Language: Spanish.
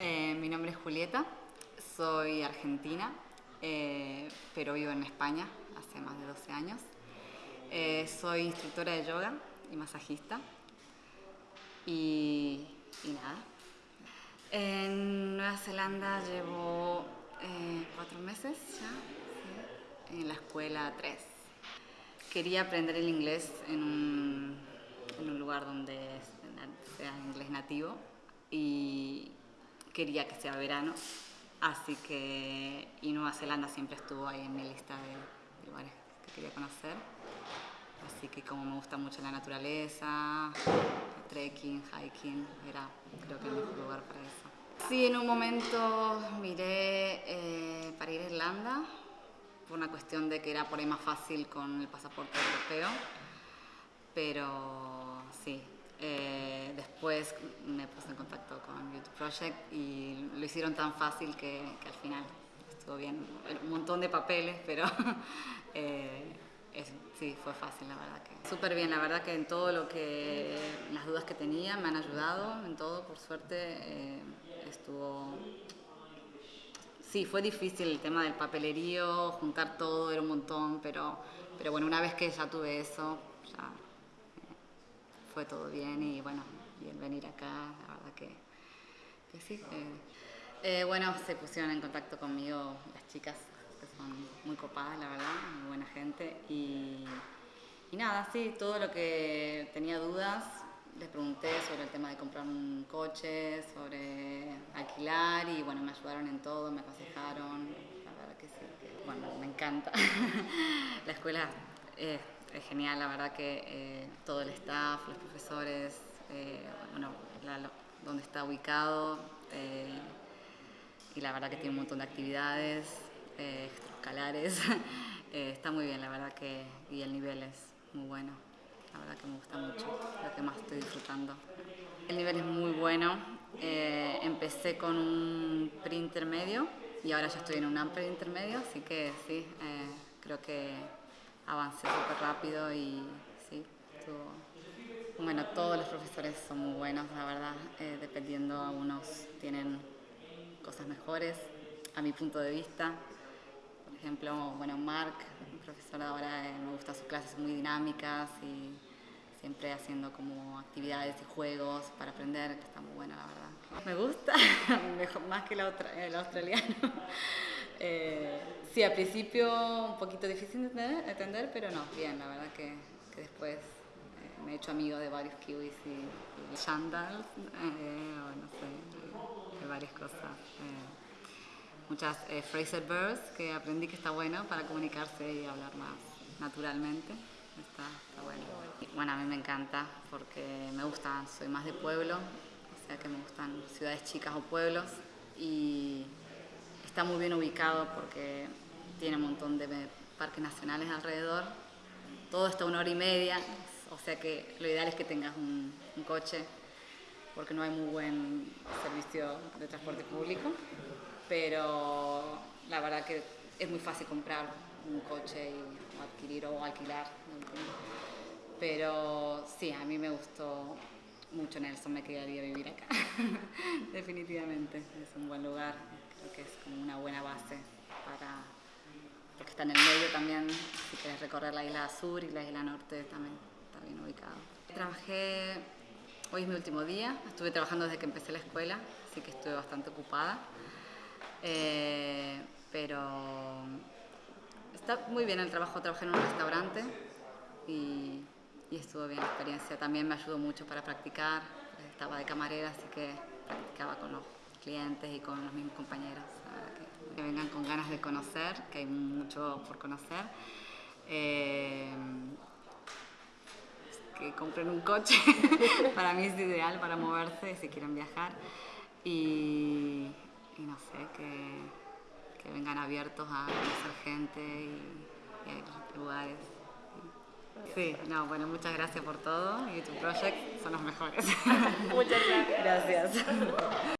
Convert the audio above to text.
Eh, mi nombre es Julieta, soy argentina, eh, pero vivo en España hace más de 12 años. Eh, soy instructora de yoga y masajista. Y, nada. En Nueva Zelanda llevo cuatro meses ya, en la escuela 3. Quería aprender el inglés en un lugar donde sea inglés nativo y quería que sea verano, así que y Nueva Zelanda siempre estuvo ahí en mi lista de lugares que quería conocer. Así que como me gusta mucho la naturaleza, trekking, hiking, era creo que el mejor lugar para eso. Sí, en un momento miré eh, para ir a Irlanda, por una cuestión de que era por ahí más fácil con el pasaporte europeo, pero eh, me puse en contacto con YouTube Project y lo hicieron tan fácil que, al final estuvo bien. Un montón de papeles, pero eh, sí, fue fácil, la verdad que. Súper bien, la verdad que en todo lo que, las dudas que tenía me han ayudado, en todo, por suerte, eh, estuvo... Sí, fue difícil el tema del papelerío, juntar todo, era un montón, pero, pero bueno, una vez que ya tuve eso, ya fue todo bien y bueno, y el venir acá, la verdad que, sí. Eh, eh, bueno, se pusieron en contacto conmigo las chicas, que son muy copadas, la verdad, muy buena gente. Y, y nada, sí, todo lo que tenía dudas, les pregunté sobre el tema de comprar un coche, sobre alquilar y bueno, me ayudaron en todo, me aconsejaron, la verdad que sí, bueno, me encanta. la escuela es es genial, la verdad que eh, todo el staff, los profesores, eh, bueno, donde está ubicado eh, y la verdad que tiene un montón de actividades escalares. está muy bien, la verdad que y el nivel es muy bueno. La verdad que me gusta mucho, lo que más estoy disfrutando. El nivel es muy bueno. empecé con un pre-intermedio y ahora ya estoy en un amplio intermedio, así que sí, creo que avancé súper rápido y sí, estuvo... Bueno, todos los profesores son muy buenos, la verdad, eh, dependiendo, algunos tienen cosas mejores, a mi punto de vista. Por ejemplo, bueno, Mark, un profesor ahora, eh, me gusta sus clases muy dinámicas y siempre haciendo como actividades y juegos para aprender, que está muy bueno, la verdad. Me gusta, mejor, más que el australiano. Eh, sí, al principio un poquito difícil de entender, pero no, bien, la verdad que, después me he hecho amigo de varios kiwis y, y eh, o no sé, de varias cosas. muchas Fraser Birds que aprendí que está bueno para comunicarse y hablar más naturalmente. Está, está bueno. Bueno, a mí me encanta porque me gusta, soy más de pueblo, o sea que me gustan ciudades chicas o pueblos y Está muy bien ubicado porque tiene un montón de parques nacionales alrededor. Todo está a una hora y media, o sea que lo ideal es que tengas un, coche porque no hay muy buen servicio de transporte público. Pero la verdad que es muy fácil comprar un coche y adquirir o alquilar. Pero sí, a mí me gustó mucho Nelson, me quedaría vivir acá. Definitivamente, es un buen lugar que es como una buena base para, porque está en el medio también, si quieres recorrer la isla sur y la isla norte también está bien ubicado. Trabajé, hoy es mi último día, estuve trabajando desde que empecé la escuela, así que estuve bastante ocupada, eh, pero está muy bien el trabajo, trabajé en un restaurante y, y estuvo bien la experiencia, también me ayudó mucho para practicar, estaba de camarera, así que practicaba con los clientes y con los mismos compañeros. Que, vengan con ganas de conocer, que hay mucho por conocer. Eh, que compren un coche, para mí es ideal para moverse si quieren viajar. Y, no sé, que, que, vengan abiertos a conocer gente y, y lugares. Sí, no, bueno, muchas gracias por todo. YouTube Project son los mejores. Muchas gracias. Gracias.